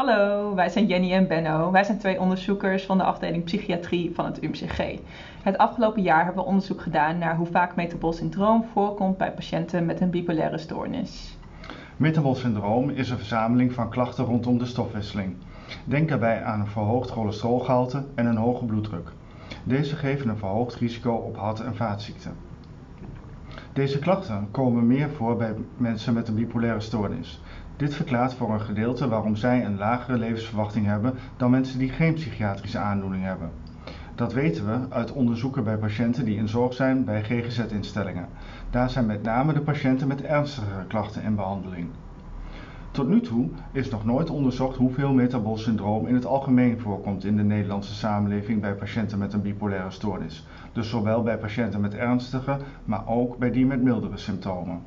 Hallo, wij zijn Jenny en Benno. Wij zijn twee onderzoekers van de afdeling psychiatrie van het UMCG. Het afgelopen jaar hebben we onderzoek gedaan naar hoe vaak metabol syndroom voorkomt bij patiënten met een bipolaire stoornis. Metabol syndroom is een verzameling van klachten rondom de stofwisseling. Denk daarbij aan een verhoogd cholesterolgehalte en een hoge bloeddruk. Deze geven een verhoogd risico op hart- en vaatziekten. Deze klachten komen meer voor bij mensen met een bipolaire stoornis. Dit verklaart voor een gedeelte waarom zij een lagere levensverwachting hebben dan mensen die geen psychiatrische aandoening hebben. Dat weten we uit onderzoeken bij patiënten die in zorg zijn bij GGZ-instellingen. Daar zijn met name de patiënten met ernstigere klachten in behandeling. Tot nu toe is nog nooit onderzocht hoeveel metabol syndroom in het algemeen voorkomt in de Nederlandse samenleving bij patiënten met een bipolaire stoornis. Dus zowel bij patiënten met ernstige, maar ook bij die met mildere symptomen.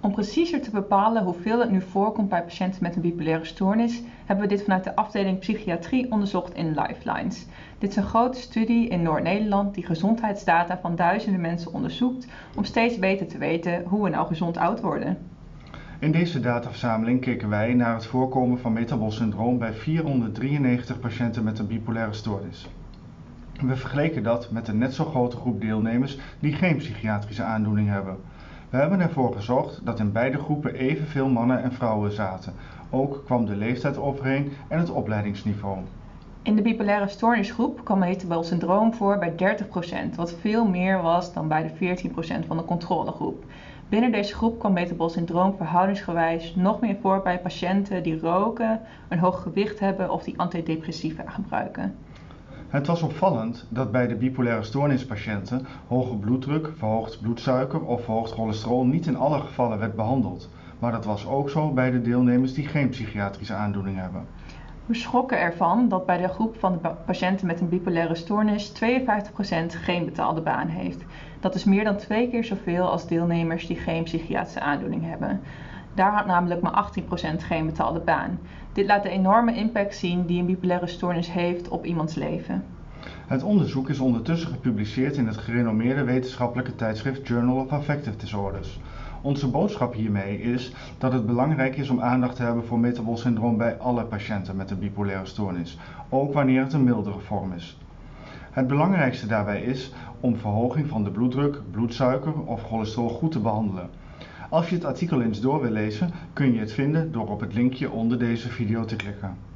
Om preciezer te bepalen hoeveel het nu voorkomt bij patiënten met een bipolaire stoornis, hebben we dit vanuit de afdeling psychiatrie onderzocht in Lifelines. Dit is een grote studie in Noord-Nederland die gezondheidsdata van duizenden mensen onderzoekt om steeds beter te weten hoe we nou gezond oud worden. In deze dataverzameling keken wij naar het voorkomen van metabol syndroom bij 493 patiënten met een bipolaire stoornis. We vergeleken dat met een net zo grote groep deelnemers die geen psychiatrische aandoening hebben. We hebben ervoor gezorgd dat in beide groepen evenveel mannen en vrouwen zaten. Ook kwam de leeftijd overeen en het opleidingsniveau. In de bipolaire stoornisgroep kwam metabol syndroom voor bij 30%, wat veel meer was dan bij de 14% van de controlegroep. Binnen deze groep kwam metabol syndroom verhoudingsgewijs nog meer voor bij patiënten die roken, een hoog gewicht hebben of die antidepressiva gebruiken. Het was opvallend dat bij de bipolaire stoornispatiënten hoge bloeddruk, verhoogd bloedsuiker of verhoogd cholesterol niet in alle gevallen werd behandeld. Maar dat was ook zo bij de deelnemers die geen psychiatrische aandoening hebben. We schrokken ervan dat bij de groep van de patiënten met een bipolaire stoornis 52% geen betaalde baan heeft. Dat is meer dan twee keer zoveel als deelnemers die geen psychiatrische aandoening hebben. Daar had namelijk maar 18% geen betaalde baan. Dit laat de enorme impact zien die een bipolaire stoornis heeft op iemands leven. Het onderzoek is ondertussen gepubliceerd in het gerenommeerde wetenschappelijke tijdschrift Journal of Affective Disorders. Onze boodschap hiermee is dat het belangrijk is om aandacht te hebben voor metabol syndroom bij alle patiënten met een bipolaire stoornis, ook wanneer het een mildere vorm is. Het belangrijkste daarbij is om verhoging van de bloeddruk, bloedsuiker of cholesterol goed te behandelen. Als je het artikel eens door wil lezen, kun je het vinden door op het linkje onder deze video te klikken.